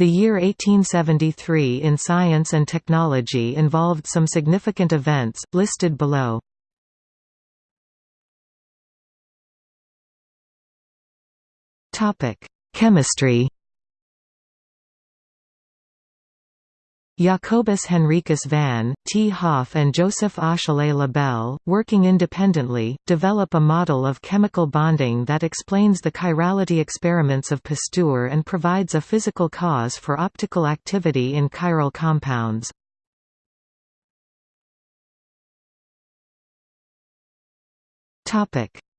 The year 1873 in science and technology involved some significant events, listed below. Chemistry Jacobus Henricus van, T. Hoff and Joseph Achille Le Bel, working independently, develop a model of chemical bonding that explains the chirality experiments of Pasteur and provides a physical cause for optical activity in chiral compounds.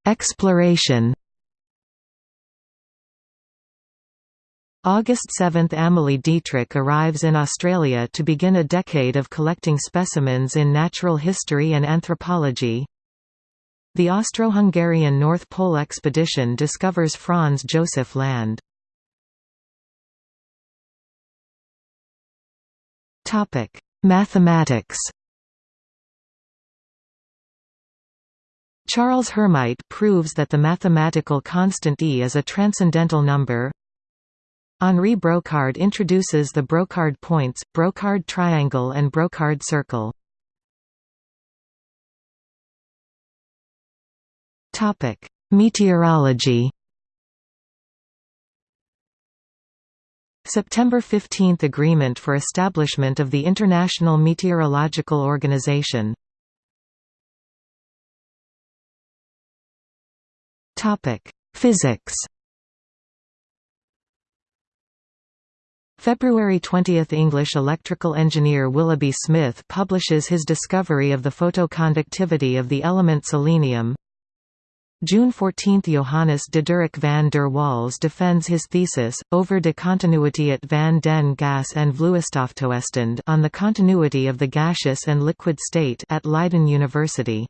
Exploration August 7 – Amalie Dietrich arrives in Australia to begin a decade of collecting specimens in natural history and anthropology. The Austro-Hungarian North Pole expedition discovers Franz Josef Land. Mathematics Charles Hermite proves that the mathematical constant E is a transcendental number Henri Brocard introduces the Brocard points, Brocard triangle and Brocard circle. Meteorology September 15 – Agreement for establishment of the International Meteorological Organization. Physics February 20 – English electrical engineer Willoughby Smith publishes his discovery of the photoconductivity of the element selenium. June 14 – Johannes Diderik van der Waals defends his thesis, over de continuïteit van den gas en vloeistoftoestand on the continuity of the gaseous and liquid state at Leiden University.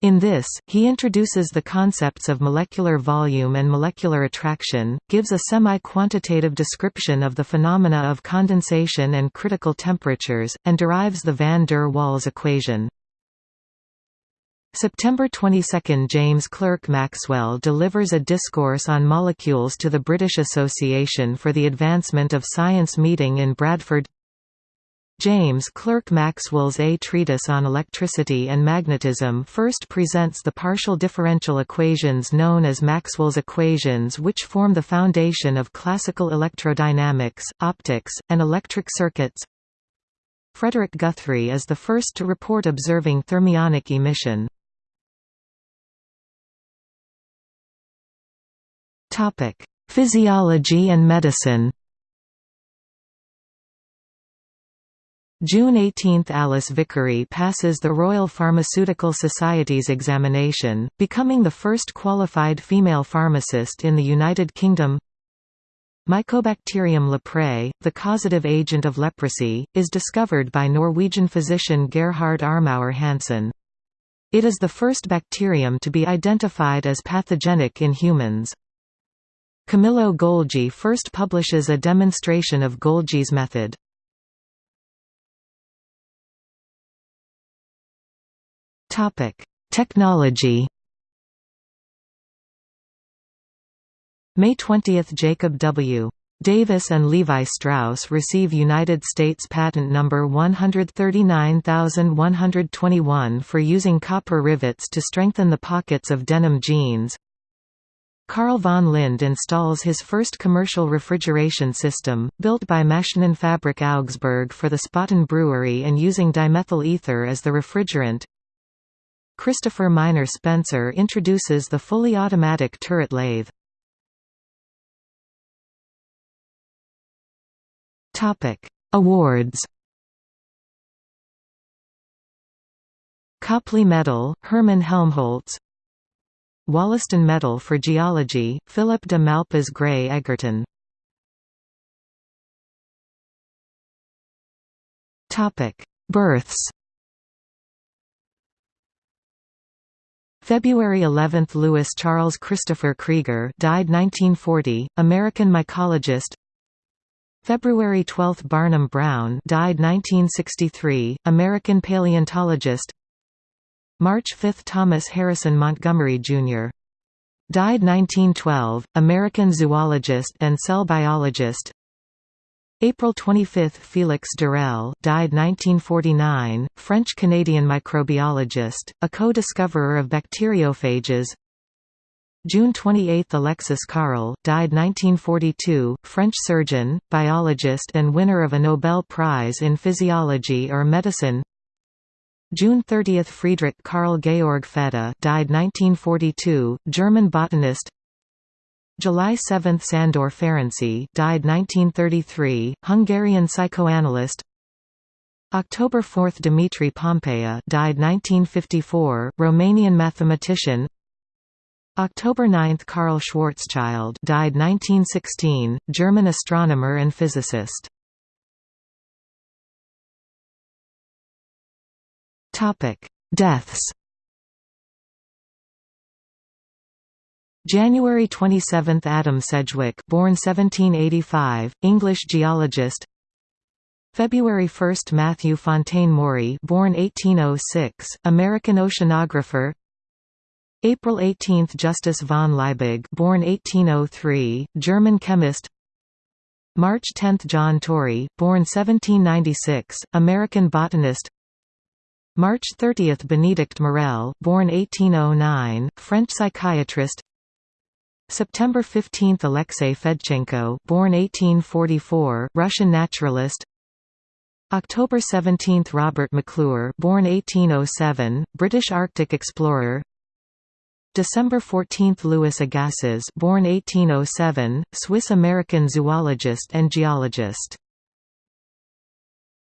In this, he introduces the concepts of molecular volume and molecular attraction, gives a semi-quantitative description of the phenomena of condensation and critical temperatures, and derives the van der Waals equation. September 22 – James Clerk Maxwell delivers a discourse on molecules to the British Association for the Advancement of Science meeting in Bradford James Clerk Maxwell's A Treatise on Electricity and Magnetism first presents the partial differential equations known as Maxwell's equations which form the foundation of classical electrodynamics, optics, and electric circuits. Frederick Guthrie is the first to report observing thermionic emission. Physiology and medicine June 18 – Alice Vickery passes the Royal Pharmaceutical Society's examination, becoming the first qualified female pharmacist in the United Kingdom Mycobacterium leprae, the causative agent of leprosy, is discovered by Norwegian physician Gerhard Armauer Hansen. It is the first bacterium to be identified as pathogenic in humans. Camillo Golgi first publishes a demonstration of Golgi's method. Topic: Technology. May 20 – Jacob W. Davis and Levi Strauss receive United States Patent Number 139121 for using copper rivets to strengthen the pockets of denim jeans. Carl von Linde installs his first commercial refrigeration system, built by Maschinenfabrik Augsburg for the Spaten brewery and using dimethyl ether as the refrigerant. Christopher Miner Spencer introduces the fully automatic turret lathe. Awards. Copley Medal, Hermann Helmholtz. Wollaston Medal for Geology, Philip de Malpas Gray Egerton. Births February 11 – Louis Charles Christopher Krieger died 1940, American mycologist February 12 – Barnum Brown died 1963, American paleontologist March 5 – Thomas Harrison Montgomery, Jr. Died 1912, American zoologist and cell biologist April 25 – Félix d'Herelle died 1949, French-Canadian microbiologist, a co-discoverer of bacteriophages. June 28 – Alexis Carrel died 1942, French surgeon, biologist and winner of a Nobel Prize in Physiology or Medicine. June 30 – Friedrich Karl Georg Fedde died 1942, German botanist July 7 – Sandor Ferenczi died 1933, Hungarian psychoanalyst. October 4 – Dimitri Pompeiu died 1954, Romanian mathematician. October 9 – Karl Schwarzschild died 1916, German astronomer and physicist. Deaths January 27 – Adam Sedgwick born 1785, English geologist. February 1 – Matthew Fontaine Maury born 1806, American oceanographer. April 18 – Justus von Liebig born 1803, German chemist. March 10 – John Torrey born 1796, American botanist. March 30 – Benedict Morel born 1809, French psychiatrist September 15 – Alexei Fedchenko born 1844, Russian naturalist. October 17 – Robert McClure born 1807, British Arctic explorer. December 14 – Louis Agassiz born 1807, Swiss-American zoologist and geologist